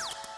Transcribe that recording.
you